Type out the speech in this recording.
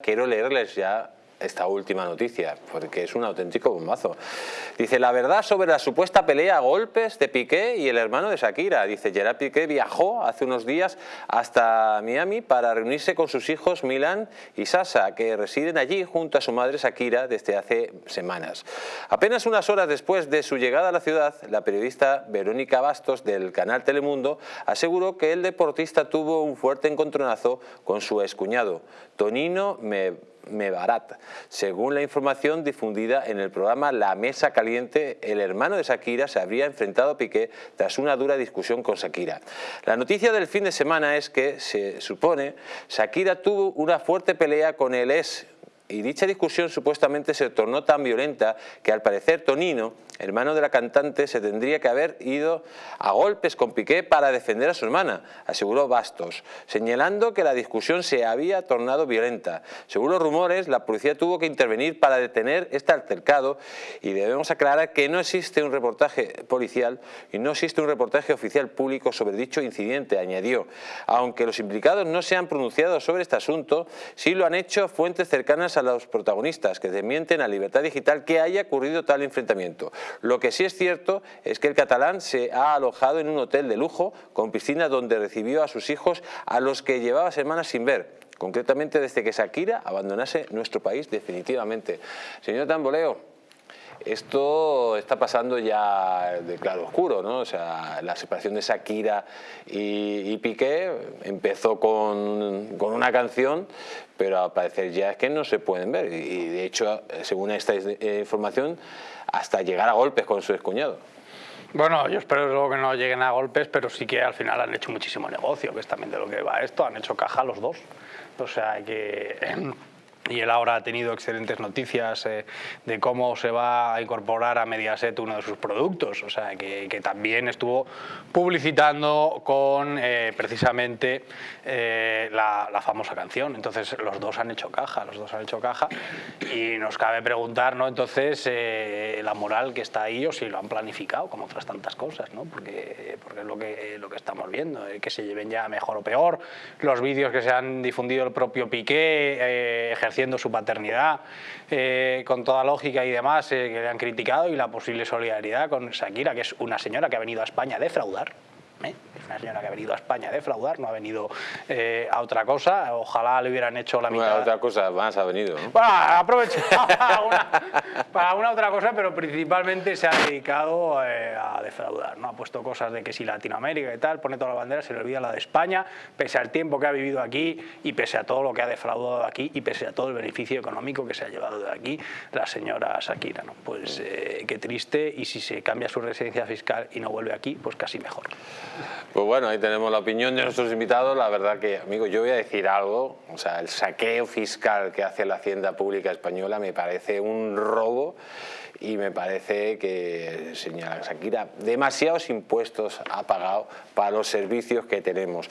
Quiero leerles ya esta última noticia, porque es un auténtico bombazo. Dice, la verdad sobre la supuesta pelea a golpes de Piqué y el hermano de Shakira. Dice, Gerard Piqué viajó hace unos días hasta Miami para reunirse con sus hijos Milan y Sasa, que residen allí junto a su madre Shakira desde hace semanas. Apenas unas horas después de su llegada a la ciudad, la periodista Verónica Bastos del canal Telemundo aseguró que el deportista tuvo un fuerte encontronazo con su excuñado, Tonino Me Mebarat. Según la información difundida en el programa La Mesa Caliente, el hermano de Shakira se habría enfrentado a Piqué tras una dura discusión con Shakira. La noticia del fin de semana es que, se supone, Shakira tuvo una fuerte pelea con el ex y dicha discusión supuestamente se tornó tan violenta que al parecer Tonino hermano de la cantante, se tendría que haber ido a golpes con Piqué para defender a su hermana, aseguró Bastos, señalando que la discusión se había tornado violenta. Según los rumores, la policía tuvo que intervenir para detener este altercado y debemos aclarar que no existe un reportaje policial y no existe un reportaje oficial público sobre dicho incidente, añadió. Aunque los implicados no se han pronunciado sobre este asunto, sí lo han hecho fuentes cercanas a los protagonistas que desmienten a Libertad Digital que haya ocurrido tal enfrentamiento. Lo que sí es cierto es que el catalán se ha alojado en un hotel de lujo con piscina donde recibió a sus hijos a los que llevaba semanas sin ver, concretamente desde que Shakira abandonase nuestro país definitivamente. Señor Tamboleo, esto está pasando ya de claro oscuro, ¿no? O sea, la separación de Shakira y, Piqué empezó con, con, una canción, pero al parecer ya es que no se pueden ver. Y de hecho, según esta información, hasta llegar a golpes con su excuñado. Bueno, yo espero luego que no lleguen a golpes, pero sí que al final han hecho muchísimo negocio, que es también de lo que va esto, han hecho caja los dos. O sea, que y él ahora ha tenido excelentes noticias eh, de cómo se va a incorporar a Mediaset uno de sus productos, o sea, que, también estuvo publicitando con eh, precisamente eh, la, famosa canción. Entonces los dos han hecho caja, los dos han hecho caja y nos cabe preguntar, ¿no? Entonces, la moral que está ahí o si lo han planificado, como otras tantas cosas, ¿no? Porque, porque es lo que, lo que estamos viendo, que se lleven ya mejor o peor, los vídeos que se han difundido el propio Piqué, ejerciendo su paternidad eh, con toda lógica y demás eh, que le han criticado y la posible solidaridad con Shakira, que es una señora que ha venido a España a defraudar. ¿Eh? Es una señora que ha venido a España a defraudar, no ha venido eh, a otra cosa. Ojalá le hubieran hecho la mitad. Bueno, otra cosa más ha venido. Bueno, aprovecha para, una, otra cosa, pero principalmente se ha dedicado eh, a defraudar. ¿no? Ha puesto cosas de que si Latinoamérica y tal, pone toda la bandera, se le olvida la de España, pese al tiempo que ha vivido aquí y pese a todo lo que ha defraudado aquí y pese a todo el beneficio económico que se ha llevado de aquí la señora Shakira. ¿no? Pues qué triste y si se cambia su residencia fiscal y no vuelve aquí, pues casi mejor. Pues bueno, ahí tenemos la opinión de nuestros invitados. La verdad que, amigo, yo voy a decir algo. O sea, el saqueo fiscal que hace la Hacienda Pública Española me parece un robo y me parece que, señora Shakira, demasiados impuestos ha pagado para los servicios que tenemos.